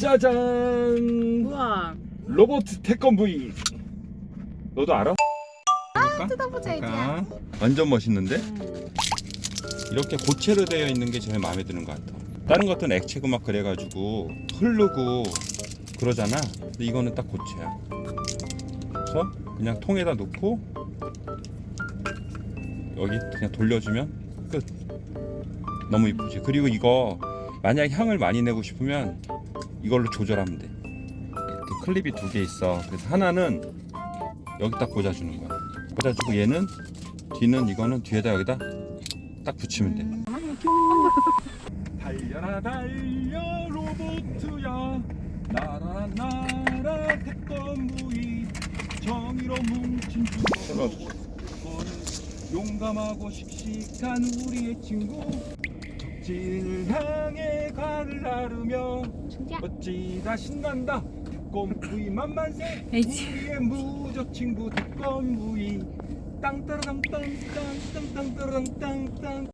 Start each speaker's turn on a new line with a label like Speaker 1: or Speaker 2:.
Speaker 1: 짜잔
Speaker 2: 우와.
Speaker 1: 로봇 태권브이 너도 알아? 볼까?
Speaker 2: 뜯어보자 이제.
Speaker 1: 완전 멋있는데?
Speaker 2: 음.
Speaker 1: 이렇게 고체로 되어 있는 게 제일 마음에 드는 것 같아 다른 것들은 액체고 막 그래가지고 흐르고 그러잖아 근데 이거는 딱 고체야 그래서 그냥 통에다 놓고 여기 그냥 돌려주면 끝 너무 이쁘지 그리고 이거 만약 향을 많이 내고 싶으면 이걸로 조절하면 돼. 이렇게 클립이 두 개 있어. 그래서 하나는 여기다 꽂아주는 거야. 꽂아주고 얘는 뒤는 이거는 뒤에다 여기다 딱 붙이면 돼. 달려라 달려 로봇야. 나라 나라 태권부이 정의로 뭉친 두 용감하고 씩씩한 우리의 친구. 적진을 향해 가를 나르며. 어찌다 신난다. 태권부이 만만세.
Speaker 2: 에이치.
Speaker 1: 우리의 무적 친구 태권부이 땅따라땅땅땅땅땅따라땅땅땅